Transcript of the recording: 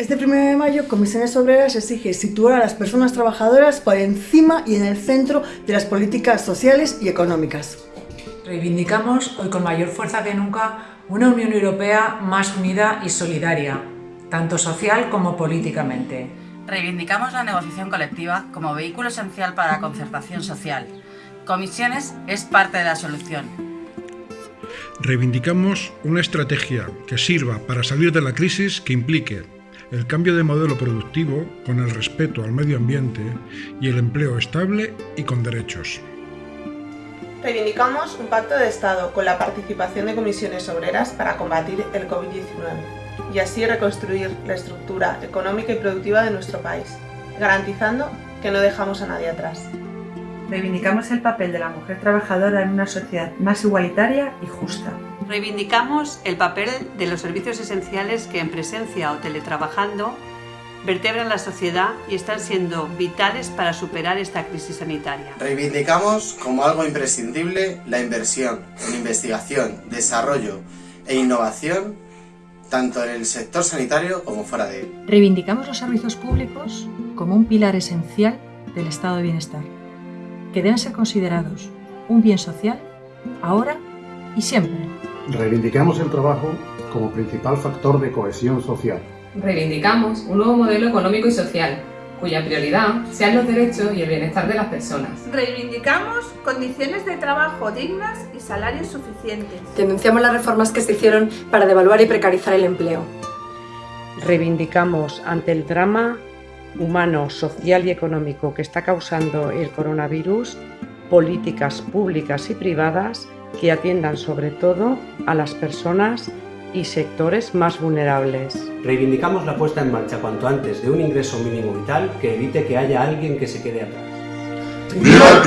Este 1 de mayo, Comisiones Obreras exige situar a las personas trabajadoras por encima y en el centro de las políticas sociales y económicas. Reivindicamos hoy con mayor fuerza que nunca una Unión Europea más unida y solidaria, tanto social como políticamente. Reivindicamos la negociación colectiva como vehículo esencial para la concertación social. Comisiones es parte de la solución. Reivindicamos una estrategia que sirva para salir de la crisis que implique el cambio de modelo productivo con el respeto al medio ambiente y el empleo estable y con derechos. Reivindicamos un pacto de Estado con la participación de comisiones obreras para combatir el COVID-19 y así reconstruir la estructura económica y productiva de nuestro país, garantizando que no dejamos a nadie atrás. Reivindicamos el papel de la mujer trabajadora en una sociedad más igualitaria y justa. Reivindicamos el papel de los servicios esenciales que en presencia o teletrabajando vertebran la sociedad y están siendo vitales para superar esta crisis sanitaria. Reivindicamos como algo imprescindible la inversión en investigación, desarrollo e innovación tanto en el sector sanitario como fuera de él. Reivindicamos los servicios públicos como un pilar esencial del estado de bienestar, que deben ser considerados un bien social ahora y siempre. Reivindicamos el trabajo como principal factor de cohesión social. Reivindicamos un nuevo modelo económico y social, cuya prioridad sean los derechos y el bienestar de las personas. Reivindicamos condiciones de trabajo dignas y salarios suficientes. Denunciamos las reformas que se hicieron para devaluar y precarizar el empleo. Reivindicamos ante el drama humano, social y económico que está causando el coronavirus políticas públicas y privadas que atiendan sobre todo a las personas y sectores más vulnerables. Reivindicamos la puesta en marcha cuanto antes de un ingreso mínimo vital que evite que haya alguien que se quede atrás. ¡Viva